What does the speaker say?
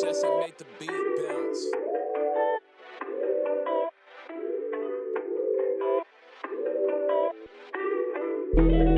Just to make the beat bounce.